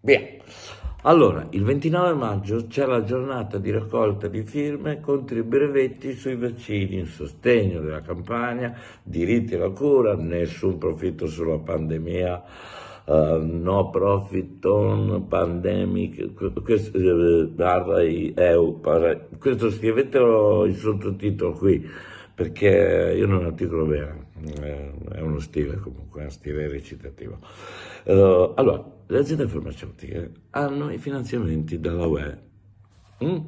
Via. Allora, il 29 maggio c'è la giornata di raccolta di firme contro i brevetti sui vaccini in sostegno della campagna, diritti alla cura, nessun profitto sulla pandemia, uh, no profit on pandemic, questo, uh, barra EU, barra, questo scrivetelo il sottotitolo qui, perché io non articolo bene, è uno stile comunque, è uno stile recitativo. Uh, allora, le aziende farmaceutiche hanno i finanziamenti dalla UE. Mm?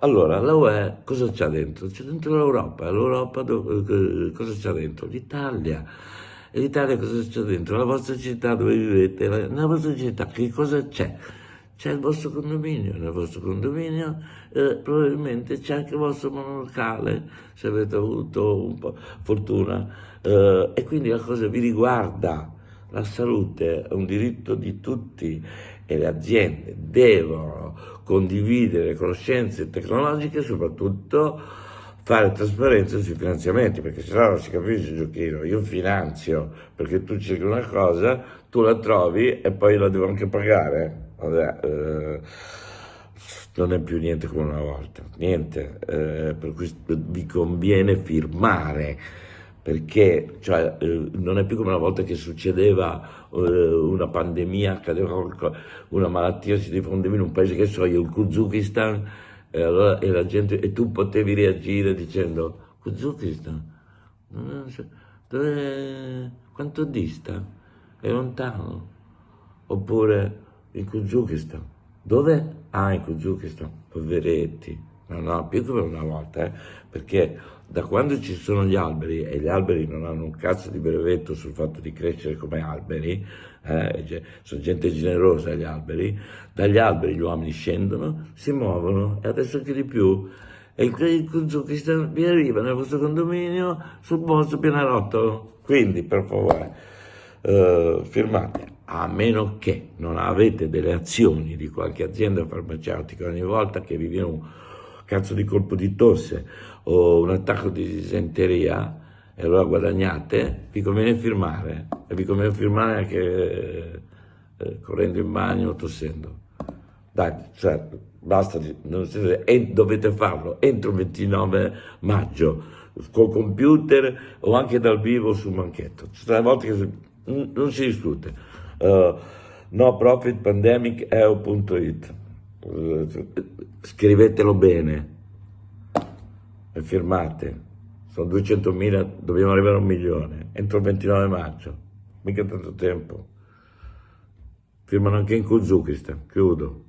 Allora, la UE cosa c'ha dentro? C'è dentro l'Europa, l'Europa eh, cosa c'ha dentro? L'Italia. E l'Italia cosa c'è dentro? La vostra città dove vivete, nella vostra città che cosa c'è? C'è il vostro condominio, nel vostro condominio eh, probabilmente c'è anche il vostro monolocale, se avete avuto un po' fortuna, eh, e quindi la cosa vi riguarda la salute è un diritto di tutti e le aziende devono condividere conoscenze tecnologiche e soprattutto fare trasparenza sui finanziamenti, perché se no non si capisce giochino. Io finanzio perché tu cerchi una cosa, tu la trovi e poi la devo anche pagare. Vabbè, eh, non è più niente come una volta, niente, eh, per cui vi conviene firmare perché cioè, eh, non è più come una volta che succedeva eh, una pandemia, accadeva una malattia, si diffondeva in un paese che so io, il Kuzukistan, e, allora, e, gente, e tu potevi reagire dicendo Kuzukistan, dove, quanto dista? È lontano? Oppure il Kuzukistan, dove? Ah, in Kuzukistan, poveretti. No, no, più come una volta, eh, perché da quando ci sono gli alberi, e gli alberi non hanno un cazzo di brevetto sul fatto di crescere come alberi, eh, sono gente generosa gli alberi, dagli alberi gli uomini scendono, si muovono, e adesso anche di più, e il Kuzukistan vi arriva nel vostro condominio sul vostro pianerottolo. Quindi, per favore, eh, firmate a meno che non avete delle azioni di qualche azienda farmaceutica ogni volta che vi viene un cazzo di colpo di tosse o un attacco di disenteria e allora guadagnate, vi conviene firmare e vi conviene firmare anche eh, correndo in bagno o tossendo. Dai, cioè, basta, e dovete farlo entro il 29 maggio col computer o anche dal vivo sul banchetto. Ci sono volte che non si discute. Uh, no profit pandemic eu.it scrivetelo bene e firmate. Sono 200.000, dobbiamo arrivare a un milione, entro il 29 maggio, mica tanto tempo. Firmano anche in Kuzukistan, chiudo.